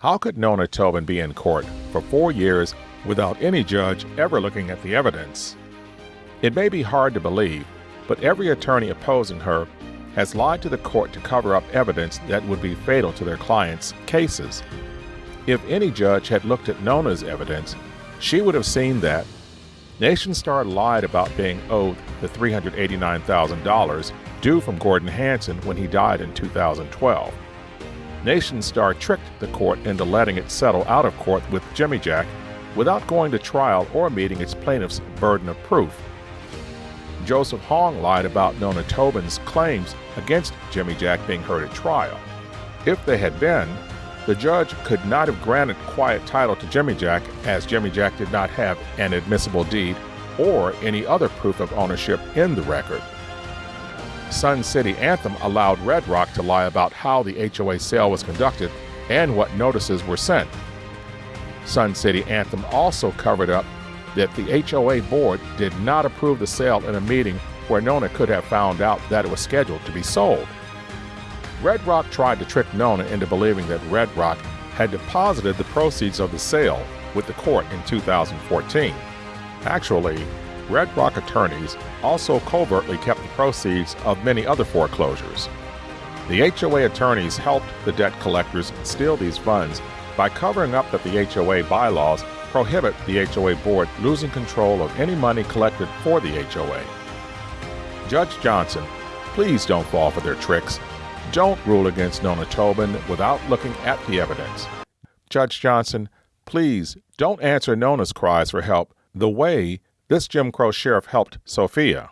How could Nona Tobin be in court for four years without any judge ever looking at the evidence? It may be hard to believe, but every attorney opposing her has lied to the court to cover up evidence that would be fatal to their clients' cases. If any judge had looked at Nona's evidence, she would have seen that Nationstar lied about being owed the $389,000 due from Gordon Hansen when he died in 2012. Nationstar tricked the court into letting it settle out of court with Jimijack without going to trial or meeting its plaintiff's burden of proof. Joseph Hong lied about Nona Tobin's claims against Jimijack being heard at trial. If they had been, the judge could not have granted quiet title to Jimijack as Jimijack did not have an admissible deed or any other proof of ownership in the record. Sun City Anthem allowed Red Rock to lie about how the HOA sale was conducted and what notices were sent. Sun City Anthem also covered up that the HOA board did not approve the sale in a meeting where Nona could have found out that it was scheduled to be sold. Red Rock tried to trick Nona into believing that Red Rock had deposited the proceeds of the sale with the court in 2014. Actually, Red Rock attorneys also covertly kept the proceeds of many other foreclosures. The HOA attorneys helped the debt collectors steal these funds by covering up that the HOA bylaws prohibit the HOA board losing control of any money collected for the HOA. Judge Johnson, please don't fall for their tricks. Don't rule against Nona Tobin without looking at the evidence. Judge Johnson, please don't answer Nona's cries for help the way this Jim Crow sheriff helped Sophia.